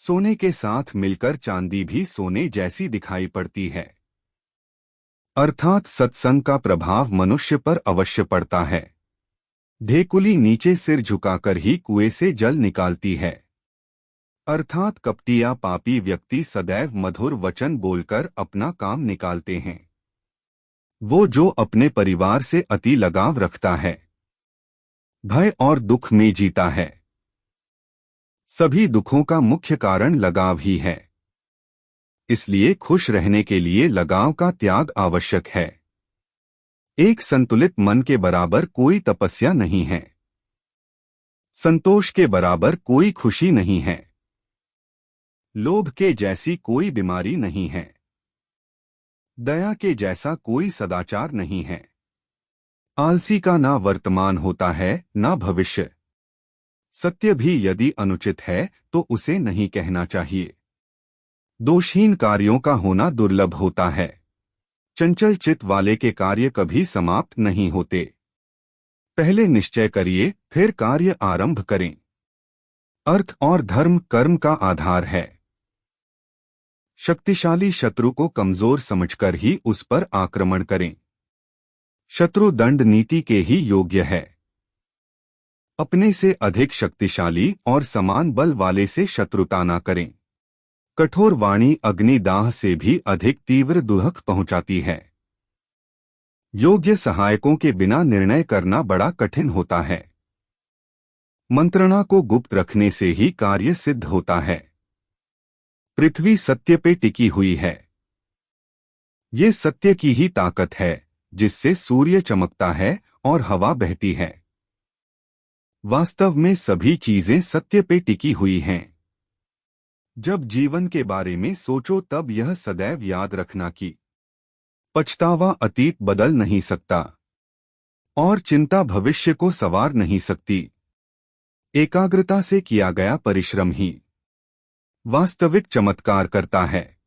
सोने के साथ मिलकर चांदी भी सोने जैसी दिखाई पड़ती है। अर्थात सत्संग का प्रभाव मनुष्य पर अवश्य पड़ता है। ढेकुली नीचे सिर झुकाकर ही कुएँ से जल निकालती है। अर्थात कपटिया पापी व्यक्ति सदैव मधुर वचन बोलकर अपना काम निकालते हैं। वो जो अपने परिवार से अति लगाव रखता है। भय और दुख में जीता है। सभी दुखों का मुख्य कारण लगाव ही है। इसलिए खुश रहने के लिए लगाव का त्याग आवश्यक है। एक संतुलित मन के बराबर कोई तपस्या नहीं है। संतोष के बराबर कोई खुशी नहीं है। लोभ के जैसी कोई बीमारी नहीं है। दया के जैसा कोई सदाचार नहीं है। आलसी का ना वर्तमान होता है, ना भविष्य। सत्य भी यदि अनुचित है तो उसे नहीं कहना चाहिए। दोषहीन कार्यों का होना दुर्लभ होता है। चंचल चित वाले के कार्य कभी समाप्त नहीं होते। पहले निश्चय करिए, फिर कार्य आरंभ करें। अर्थ और धर्म कर्म का आधार है। शक्तिशाली शत्रु को कमज़ोर समझकर ही उस पर आक्रमण करें। शत्रु दंड नीति के ही योग्य है। अपने से अधिक शक्तिशाली और समान बल वाले से शत्रुता न करें। कठोर वाणी अग्निदाह से भी अधिक तीव्र दुहक पहुंचाती है। योग्य सहायकों के बिना निर्णय करना बड़ा कठिन होता है। मंत्रणा को गुप्त रखने से ही कार्य सिद्ध होता है। पृथ्वी सत्य पे टिकी हुई है। ये सत्य की ही ताकत है, जिससे सूर्य चमकता है और हवा बहती है। वास्तव में सभी चीज़ें सत्य पे टिकी हुई हैं। जब जीवन के बारे में सोचो तब यह सदैव याद रखना कि पछतावा अतीत बदल नहीं सकता और चिंता भविष्य को सवार नहीं सकती। एकाग्रता से किया गया परिश्रम ही वास्तविक चमत्कार करता है।